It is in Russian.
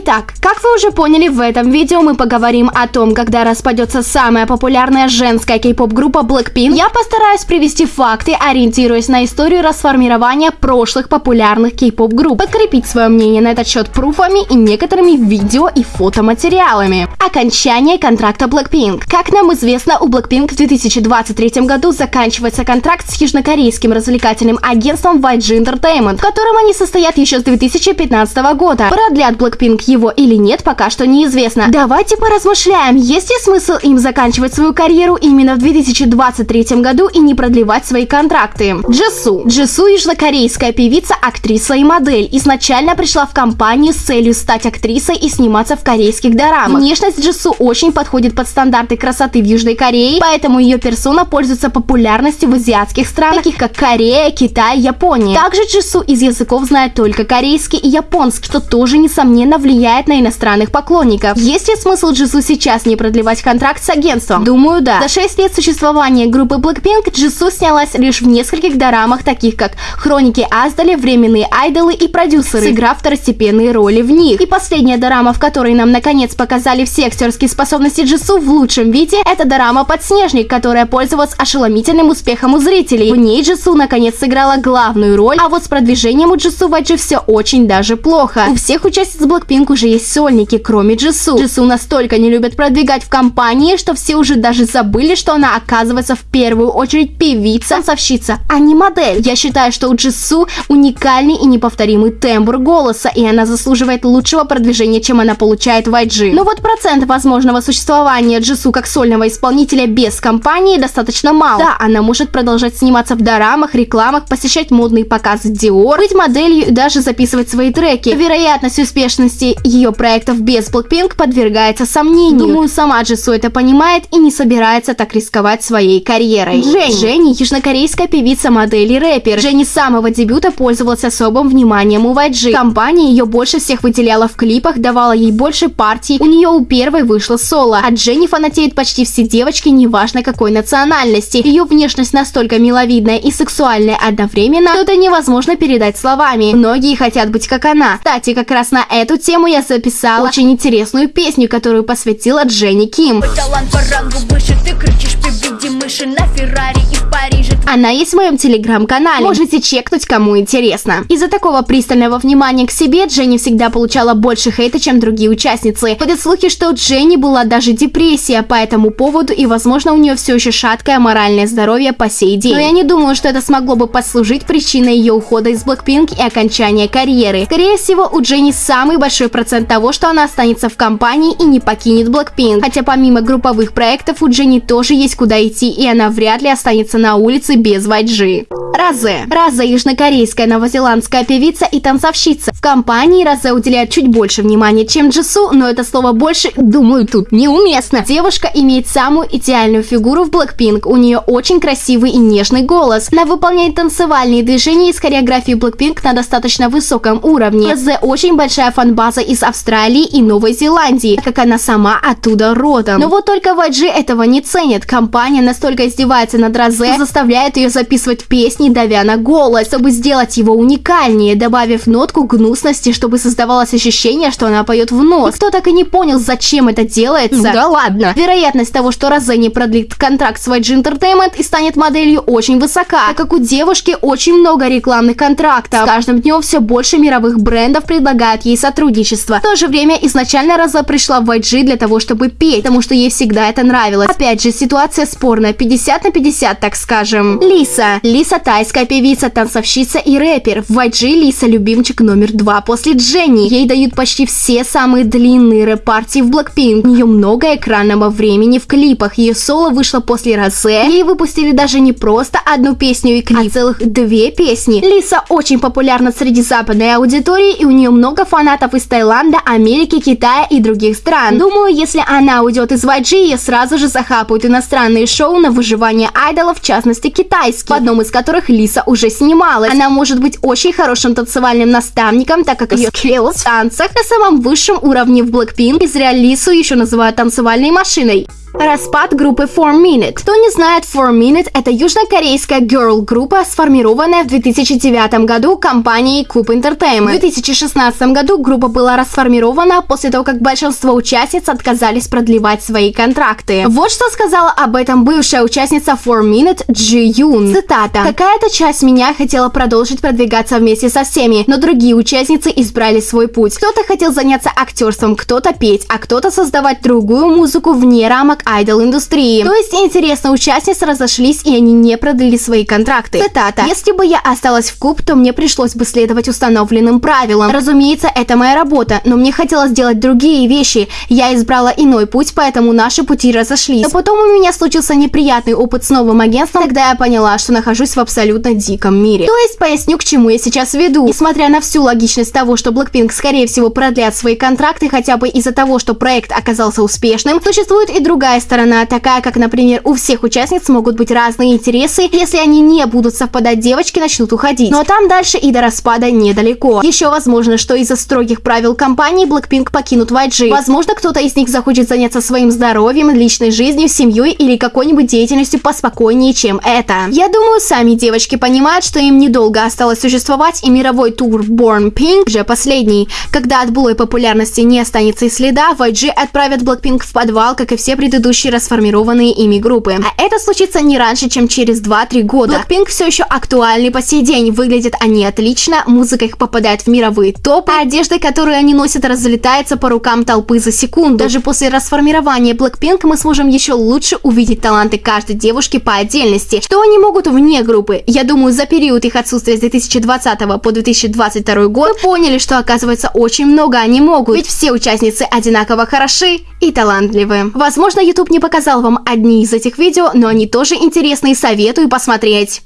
Итак, как вы уже поняли, в этом видео мы поговорим о том, когда распадется самая популярная женская кей-поп-группа Blackpink. Я постараюсь привести факты, ориентируясь на историю расформирования прошлых популярных кей-поп-групп, подкрепить свое мнение на этот счет пруфами и некоторыми видео и фотоматериалами. Окончание контракта Blackpink. Как нам известно, у Blackpink в 2023 году заканчивается контракт с южнокорейским развлекательным агентством YG Entertainment, в котором они состоят еще с 2015 года. Продлят Blackpink его или нет, пока что неизвестно. Давайте поразмышляем, есть ли смысл им заканчивать свою карьеру именно в 2023 году и не продлевать свои контракты. Джису. Джису – южнокорейская певица, актриса и модель. Изначально пришла в компанию с целью стать актрисой и сниматься в корейских дорамах. Внешность Джису очень подходит под стандарты красоты в Южной Корее, поэтому ее персона пользуется популярностью в азиатских странах, таких как Корея, Китай, Япония. Также Джису из языков знает только корейский и японский, что тоже, несомненно, влияет на иностранных поклонников. Есть ли смысл Джису сейчас не продлевать контракт с агентством? Думаю, да. За 6 лет существования группы Blackpink Джису снялась лишь в нескольких дорамах, таких как Хроники Аздали, Временные айдолы и продюсеры, сыграв второстепенные роли в них. И последняя дорама, в которой нам наконец показали все актерские способности Джису в лучшем виде, это дорама «Подснежник», которая пользовалась ошеломительным успехом у зрителей. В ней Джису наконец сыграла главную роль, а вот с продвижением у Джису в IG все очень даже плохо. У всех участниц Blackpink уже есть сольники, кроме Джису. Джису настолько не любят продвигать в компании, что все уже даже забыли, что она оказывается в первую очередь певица, танцовщица, а не модель. Я считаю, что у Джису уникальный и неповторимый тембр голоса, и она заслуживает лучшего продвижения, чем она получает в IG. Но вот процент возможного существования Джису как сольного исполнителя без компании достаточно мало. Да, она может продолжать сниматься в дорамах, рекламах, посещать модные показы Dior, быть моделью и даже записывать свои треки. Вероятность успешности ее проектов без Blackpink подвергается сомнению. Думаю, сама Джису это понимает и не собирается так рисковать своей карьерой. Дженни. Дженни – южнокорейская певица, модель и рэпер. Дженни с самого дебюта пользовалась особым вниманием у YG. Компания ее больше всех выделяла в клипах, давала ей больше партий, у нее у первой вышло соло. А Дженни фанатеют почти все девочки, неважно какой национальности. Ее внешность настолько миловидная и сексуальная одновременно, что это невозможно передать словами. Многие хотят быть как она. Кстати, как раз на эту тему я записала очень интересную песню, которую посвятила Дженни Ким. Талант по рангу выше, ты кричишь при мыши на Феррари и. Она есть в моем телеграм-канале. Можете чекнуть, кому интересно. Из-за такого пристального внимания к себе Дженни всегда получала больше хейта, чем другие участницы. Ходят слухи, что у Дженни была даже депрессия по этому поводу, и, возможно, у нее все еще шаткое моральное здоровье по сей день. Но я не думаю, что это смогло бы послужить причиной ее ухода из Blackpink и окончания карьеры. Скорее всего, у Дженни самый большой процент того, что она останется в компании и не покинет Blackpink. Хотя помимо групповых проектов у Дженни тоже есть куда идти, и она вряд ли останется на улице без YG. Разе. Разе – южнокорейская новозеландская певица и танцовщица. В компании Разе уделяет чуть больше внимания, чем Джису, но это слово «больше», думаю, тут неуместно. Девушка имеет самую идеальную фигуру в Blackpink. У нее очень красивый и нежный голос. Она выполняет танцевальные движения из хореографии Blackpink на достаточно высоком уровне. Разе очень большая фанбаза из Австралии и Новой Зеландии, так как она сама оттуда родом. Но вот только YG этого не ценят. Компания настолько издевается над что заставляет ее записывать песни, давя на голос, чтобы сделать его уникальнее, добавив нотку гнусности, чтобы создавалось ощущение, что она поет в нос. Кто так и не понял, зачем это делается? Ну, да ладно. Вероятность того, что Розе не продлит контракт с YG Entertainment и станет моделью очень высока, так как у девушки очень много рекламных контрактов. С каждым днем все больше мировых брендов предлагают ей сотрудничество. В то же время изначально Розе пришла в YG для того, чтобы петь, потому что ей всегда это нравилось. Опять же, ситуация спорная, 50 на 50, так скажем. Лиса. Лиса тайская певица, танцовщица и рэпер. В YG Лиса любимчик номер два после Дженни. Ей дают почти все самые длинные рэп-партии в Blackpink. У нее много экранного времени в клипах. Ее соло вышло после Розе. Ей выпустили даже не просто одну песню и клип, а целых две песни. Лиса очень популярна среди западной аудитории и у нее много фанатов из Таиланда, Америки, Китая и других стран. Думаю, если она уйдет из YG, ее сразу же захапают иностранные шоу на выживание айдолов, в частности китайские, в одном из которых Лиса уже снималась. Она может быть очень хорошим танцевальным наставником, так как ее скилл в танцах на самом высшем уровне в Blackpink. Из Лису еще называют танцевальной машиной. Распад группы 4 Minute. Кто не знает, 4 Minute это южнокорейская girl-группа, сформированная в 2009 году компанией Cube Entertainment. В 2016 году группа была расформирована после того, как большинство участниц отказались продлевать свои контракты. Вот что сказала об этом бывшая участница 4 Minute Джи Юн. Цитата. «Какая-то часть меня хотела продолжить продвигаться вместе со всеми, но другие участницы избрали свой путь. Кто-то хотел заняться актерством, кто-то петь, а кто-то создавать другую музыку вне рамок айдол-индустрии. То есть интересно, участницы разошлись и они не продлили свои контракты. Цитата. «Если бы я осталась в куб, то мне пришлось бы следовать установленным правилам. Разумеется, это моя работа, но мне хотелось делать другие вещи. Я избрала иной путь, поэтому наши пути разошлись. Но потом у меня случился неприятный опыт с новым агентством, тогда я поняла, что нахожусь в абсолютно диком мире. То есть поясню, к чему я сейчас веду. Несмотря на всю логичность того, что Blackpink скорее всего продлят свои контракты хотя бы из-за того, что проект оказался успешным, существует и другая сторона, такая как, например, у всех участниц могут быть разные интересы, если они не будут совпадать, девочки начнут уходить. Но там дальше и до распада недалеко. Еще возможно, что из-за строгих правил компании Blackpink покинут YG. Возможно, кто-то из них захочет заняться своим здоровьем, личной жизнью, семьей или какой-нибудь деятельностью поспокойнее, чем это. Я думаю, сами девочки понимают, что им недолго осталось существовать, и мировой тур Born Pink уже последний. Когда от былой популярности не останется и следа, YG отправят Blackpink в подвал, как и все предыдущие расформированные ими группы. А это случится не раньше, чем через 2-3 года. Blackpink все еще актуальны по сей день, выглядят они отлично, музыка их попадает в мировые топы, а одежда, которую они носят, разлетается по рукам толпы за секунду. Даже после расформирования Blackpink мы сможем еще лучше увидеть таланты каждой девушки по отдельности. Что они могут вне группы? Я думаю, за период их отсутствия с 2020 по 2022 год мы поняли, что оказывается очень много они могут, ведь все участницы одинаково хороши и талантливы. Возможно, YouTube не показал вам одни из этих видео, но они тоже интересные, советую посмотреть.